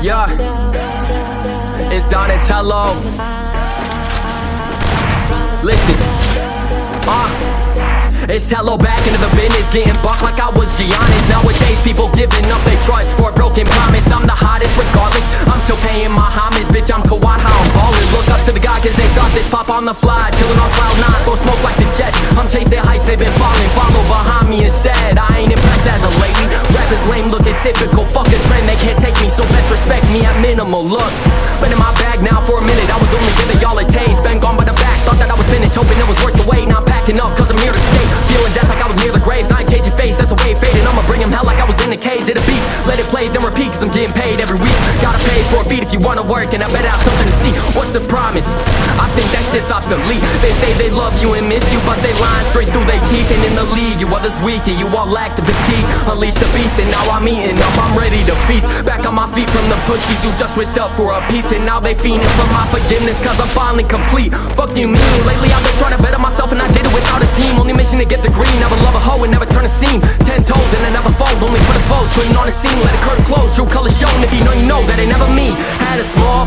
Yeah, it's Donatello. Listen, uh. It's hello back into the business, getting bucked like I was Giannis. Nowadays, people giving up their trust for a broken promise. I'm the hottest regardless. I'm still paying my homage, bitch. I'm Kawhi, how I'm ballin'. Look up to the guy, cause they saw this pop on the fly. Chillin' on cloud nine, throw smoke like the Jets. I'm chasing heights, they've been falling. Follow behind me instead. I typical. Fuck a trend, they can't take me, so best respect me at minimal. Look, been in my bag now for a minute. I was only giving y'all a taste. Been gone by the back, thought that I was finished, hoping it was worth the wait. Not packing up, cause I'm here to stay. Feeling death like I was near the graves. I ain't changing face, that's a way fading. I'ma bring him hell like I was in the cage of the beat. Let it play, then repeat, cause I'm getting paid every week. Gotta pay for a beat if you wanna work, and I better have something to see. What's a promise? I shit's obsolete. They say they love you and miss you, but they line straight through their teeth. And in the league, you others weak, and you all lack the fatigue. Unleash the beast, and now I'm eating up, I'm ready to feast. Back on my feet from the pussies who just switched up for a piece, and now they fiending for my forgiveness, cause I'm finally complete. Fuck you mean? Lately I've been trying to better myself, and I did it without a team. Only mission to get the green. Never love a hoe and never turn a seam. Ten toes and I never fold, only for the foes. Putting on a scene, let the curtain close. True colors shown. If you know, you know that ain't never me. Had a small